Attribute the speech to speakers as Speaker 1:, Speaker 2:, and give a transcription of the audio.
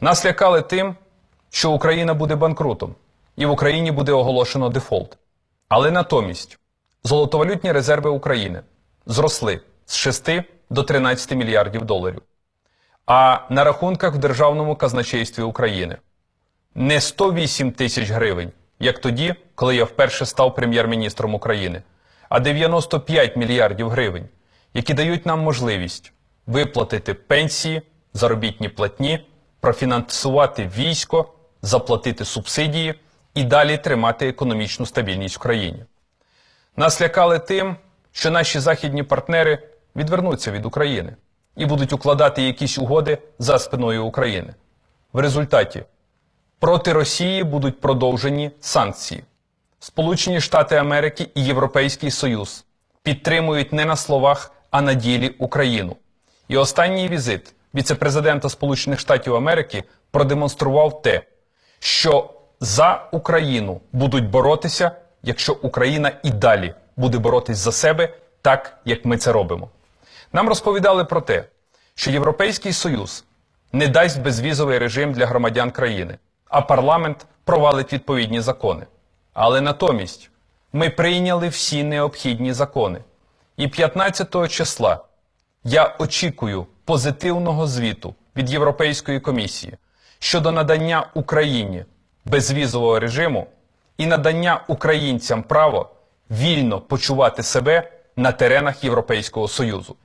Speaker 1: Нас лякали тим, що Україна буде банкрутом, і в Україні буде оголошено дефолт. Але натомість золотовалютні резерви України зросли з 6 до 13 мільярдів доларів. А на рахунках в Державному казначействі України не 108 тисяч гривень, як тоді, коли я вперше став прем'єр-міністром України, а 95 мільярдів гривень, які дають нам можливість виплатити пенсії, заробітні платні, профінансувати військо, заплатити субсидії і далі тримати економічну стабільність в країні. Нас лякали тим, що наші західні партнери відвернуться від України і будуть укладати якісь угоди за спиною України. В результаті проти Росії будуть продовжені санкції. Сполучені Штати Америки і Європейський Союз підтримують не на словах, а на ділі Україну. І останній візит віцепрезидента Сполучених Штатів Америки продемонстрував те, що за Україну будуть боротися, якщо Україна і далі буде боротись за себе, так як ми це робимо. Нам розповідали про те, що Європейський Союз не дасть безвізовий режим для громадян країни, а парламент провалить відповідні закони. Але натомість ми прийняли всі необхідні закони. І 15 числа я очікую позитивного звіту від Європейської комісії щодо надання Україні безвізового режиму і надання українцям право вільно почувати себе на теренах Європейського Союзу.